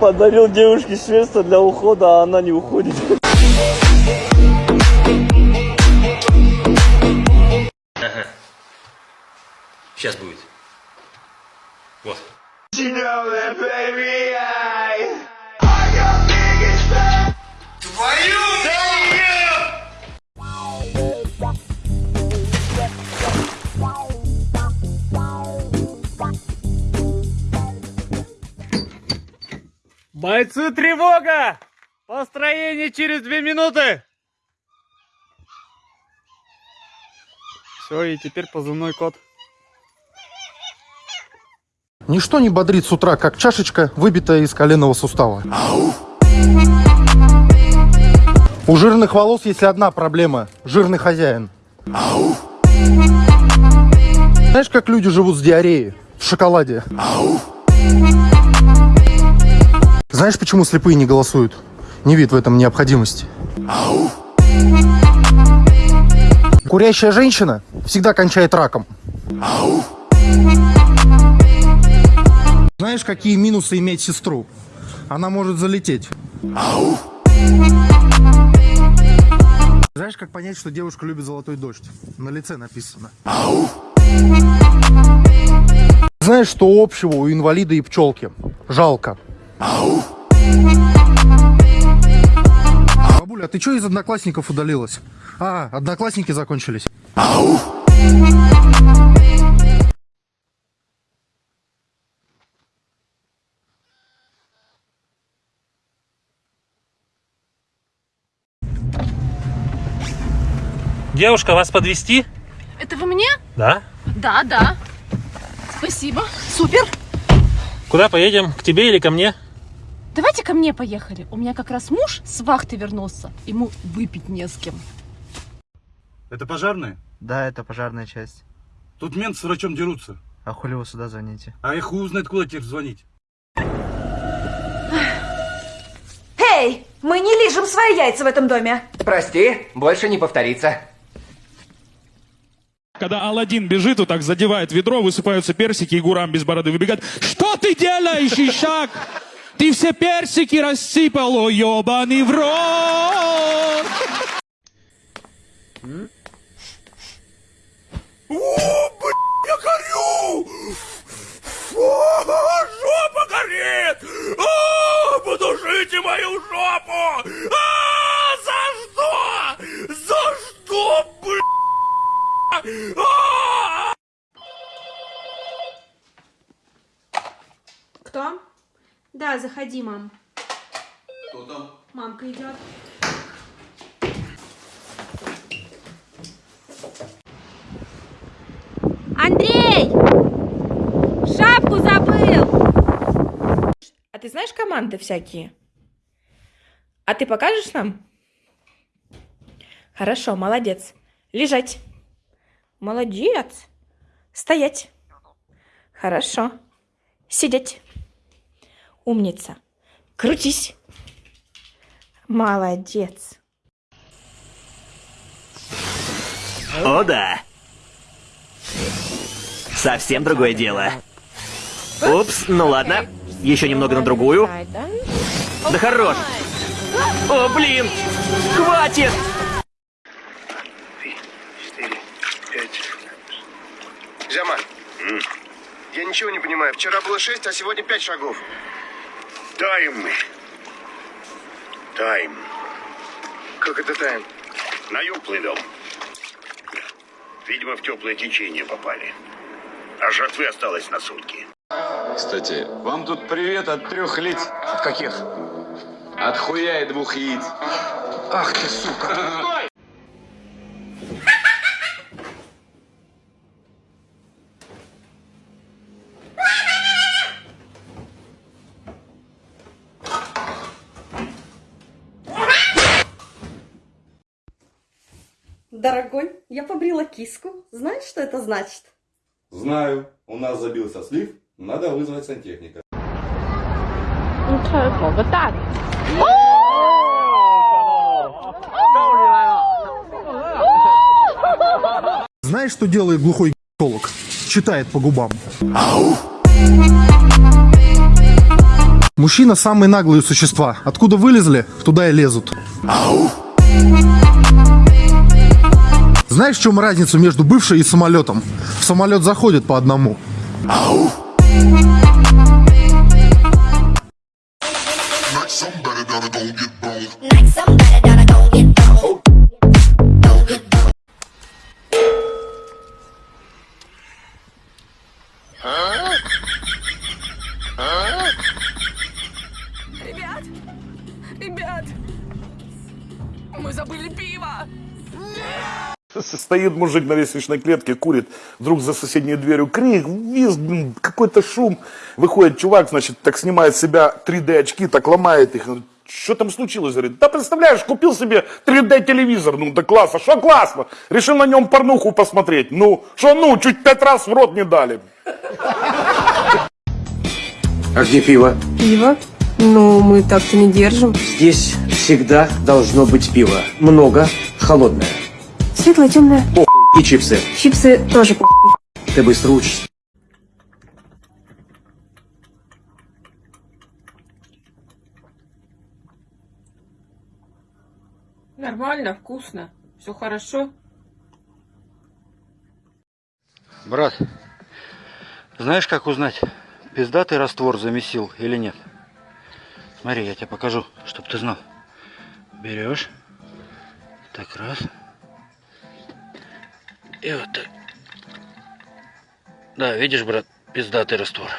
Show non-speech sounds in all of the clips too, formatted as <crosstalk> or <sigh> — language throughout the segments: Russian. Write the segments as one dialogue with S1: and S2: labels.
S1: Подарил девушке средства для ухода, а она не уходит. <laughs>
S2: Сейчас будет. Вот.
S3: Бойцы, тревога! Построение через две минуты! Все, и теперь позывной код.
S4: Ничто не бодрит с утра, как чашечка, выбитая из коленного сустава. У жирных волос есть одна проблема – жирный хозяин. Знаешь, как люди живут с диареей? В шоколаде. Знаешь, почему слепые не голосуют? Не видят в этом необходимости. Курящая женщина всегда кончает раком. Знаешь, какие минусы иметь сестру? Она может залететь. Знаешь, как понять, что девушка любит золотой дождь? На лице написано. Знаешь, что общего у инвалида и пчелки? Жалко. Бабуля, а ты что из одноклассников удалилась? А, одноклассники закончились.
S3: Девушка, вас подвести?
S5: Это вы мне?
S3: Да.
S5: Да, да. Спасибо. Супер.
S3: Куда поедем? К тебе или ко мне?
S5: Давайте ко мне поехали. У меня как раз муж с вахты вернулся. Ему выпить не с кем.
S6: Это пожарные?
S7: Да, это пожарная часть.
S6: Тут мент с врачом дерутся.
S7: А хули вы сюда звоните?
S6: А я хуй узнает, куда теперь звонить.
S8: Эй, мы не лижем свои яйца в этом доме.
S9: Прости, больше не повторится.
S10: Когда Алладин бежит, вот так задевает ведро, высыпаются персики, и Гурам без бороды выбегает. Что ты делаешь, Ишак? Ты все персики рассыпал, о, ебаный в рот!
S6: Я горю! жопа горит! А, подушите мою жопу! А,
S8: заходи, мам.
S2: Кто там?
S8: Мамка идет. Андрей! Шапку забыл! А ты знаешь команды всякие? А ты покажешь нам? Хорошо, молодец. Лежать. Молодец. Стоять. Хорошо. Сидеть. Умница. Крутись. Молодец.
S9: О, да. Совсем другое дело. Упс, ну ладно. Еще немного на другую. Да хорош. О, блин! Хватит!
S11: четыре, пять. Зяма, я ничего не понимаю. Вчера было шесть, а сегодня пять шагов. Тайм. Тайм. Как это тайм? На юг плывем. Видимо, в теплое течение попали. А жертвы осталось на сутки.
S12: Кстати, вам тут привет от трех лиц. От каких? От хуя и двух яиц. Ах ты, сука.
S8: Дорогой, я побрила киску. Знаешь, что это значит?
S13: Знаю, у нас забился слив, надо вызвать сантехника.
S4: Знаешь, что делает глухой гинеколог? Читает по губам. Мужчина самые наглые существа. Откуда вылезли, туда и лезут. Знаешь, в чем разница между бывшей и самолетом? В самолет заходит по одному.
S5: Ребят,
S14: Стоит мужик на лестничной клетке, курит, вдруг за соседней дверью крик, визг, блин, какой-то шум. Выходит чувак, значит, так снимает с себя 3D очки, так ломает их. Что там случилось? Говорит, да представляешь, купил себе 3D телевизор, ну да классно, что классно? Решил на нем порнуху посмотреть. Ну, что ну, чуть пять раз в рот не дали.
S12: А где пиво?
S15: Пиво? Ну, мы так-то не держим.
S12: Здесь всегда должно быть пиво. Много, холодное.
S15: Светлое, темное.
S12: Похуй. И чипсы.
S15: Чипсы тоже похуй.
S12: Ты быстро учишься.
S15: Нормально, вкусно. Все хорошо.
S16: Брат, знаешь, как узнать, пиздатый раствор замесил или нет? Смотри, я тебе покажу, чтобы ты знал. Берешь. Так, раз. И вот так. Да, видишь, брат, пиздатый раствор.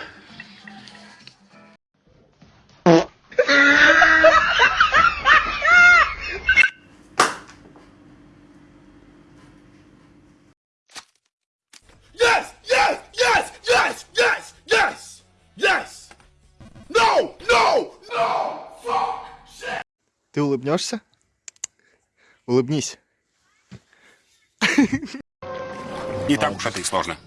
S14: Yes! Yes! Yes! Yes! Yes! Yes! Yes! No! No! No! Fuck! Shit!
S4: Ты улыбнешься? Улыбнись. <laughs>
S17: Не так уж это и сложно.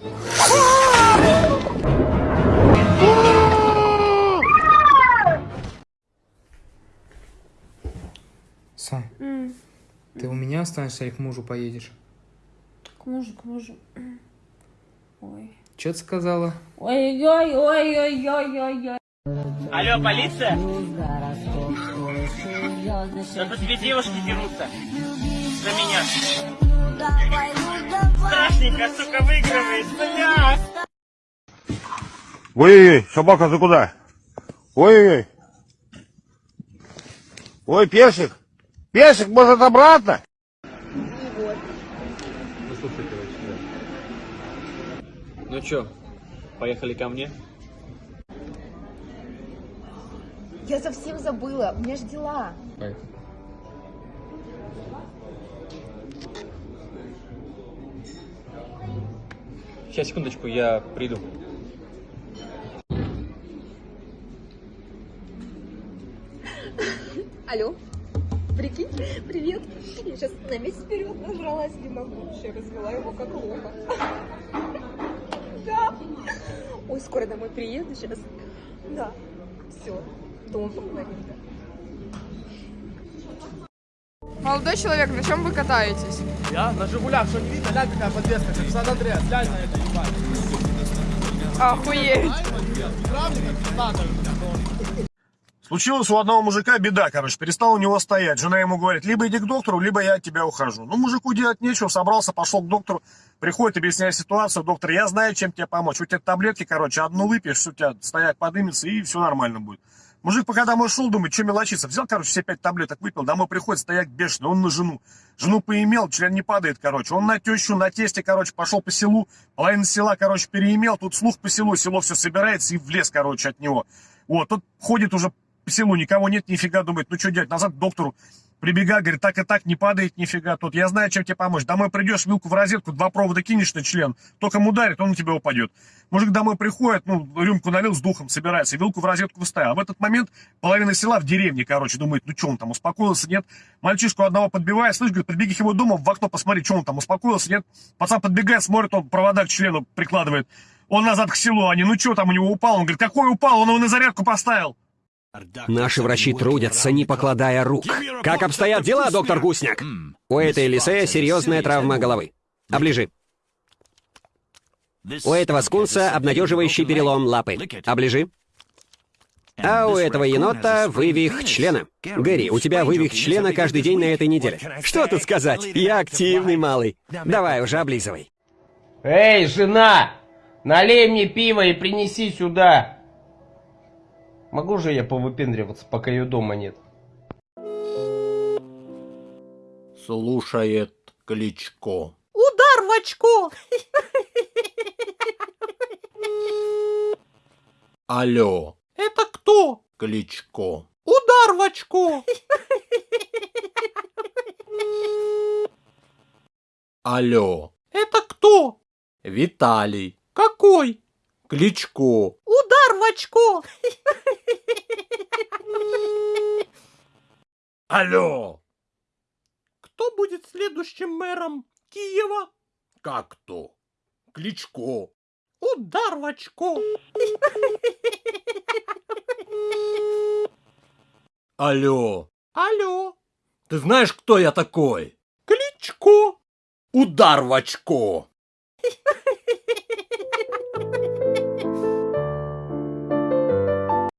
S18: Сань,
S15: М,
S18: ты у меня останешься или к мужу поедешь?
S15: К мужу, к мужу. Ой.
S18: Че ты сказала?
S15: Ой-ой-ой-ой-ой-ой-ой.
S19: Алло, полиция? Да тут две девушки дерутся. За меня. Страшненько, сука, выигрывает, бля!
S20: Ой-ой-ой, собака, ты куда? Ой-ой-ой. Ой, персик. Персик, может, обратно?
S1: Ну чё, поехали ко мне?
S3: Я совсем забыла, у меня же дела.
S1: Сейчас, секундочку, я приду.
S3: Алло, прикинь, привет. Я сейчас на месяц вперед нажралась, не могу. Вообще развела его как лоха. Да. Ой, скоро домой приеду сейчас. Да. Все, дома поговорим, да.
S15: Молодой человек, на чем вы катаетесь?
S21: Я на Жигулях, что не видно? Глянь, какая подвеска, как Сан Андреас. Глянь на это, ебать.
S15: Охуеть.
S22: Случилась у одного мужика беда, короче, перестал у него стоять. Жена ему говорит, либо иди к доктору, либо я от тебя ухожу. Ну, мужику делать нечего, собрался, пошел к доктору, приходит, объясняет ситуацию. Доктор, я знаю, чем тебе помочь. У тебя таблетки, короче, одну выпьешь, все, у тебя стояк подымется, и все нормально будет. Мужик пока домой шел, думает, что мелочиться. Взял, короче, все пять таблеток выпил, домой приходит, стояк бешеный, он на жену. Жену поимел, член не падает, короче. Он на тещу, на тесте, короче, пошел по селу, половина села, короче, переимел, тут слух по селу, село все собирается и в лес, короче, от него. Вот, тут ходит уже по селу, никого нет, нифига, думает, ну что делать, назад к доктору. Прибегает, говорит, так и так, не падает нифига тут. Я знаю, чем тебе помочь. Домой придешь, вилку в розетку, два провода кинешь на член, током ударит, он на тебя упадет. Мужик домой приходит, ну, рюмку налил, с духом собирается, вилку в розетку вставил. А в этот момент половина села в деревне, короче, думает, ну что он там, успокоился, нет? Мальчишку одного подбивает, слышь, говорит, прибеги к его дому, в окно посмотри, что он там, успокоился, нет? Пацан подбегает, смотрит, он провода к члену прикладывает. Он назад к селу, они, ну что там у него упал? Он говорит, какой упал? Он его на зарядку поставил.
S9: Наши врачи трудятся, не покладая рук. Как обстоят дела, доктор Гусняк? У этой лисея серьезная травма головы. Оближи. У этого скунса обнадеживающий перелом лапы. Оближи.
S23: А у этого енота вывих члена. Гэри, у тебя вывих члена каждый день на этой неделе. Что тут сказать? Я активный малый. Давай уже облизывай.
S24: Эй, жена! Налей мне пиво и принеси сюда. Могу же я повыпендриваться, пока ее дома нет?
S25: Слушает Кличко.
S3: Удар в очко!
S25: Алло,
S3: Это кто?
S25: Кличко.
S3: Удар в очко!
S25: Алло,
S3: Это кто?
S25: Виталий.
S3: Какой?
S25: Кличко.
S3: Удар в очко!
S25: Алло,
S3: Кто будет следующим мэром Киева?
S25: как то? Кличко.
S3: Удар в очко!
S25: Алло,
S3: Алло,
S25: ты знаешь, кто я такой?
S3: Кличко!
S25: Удар в очко.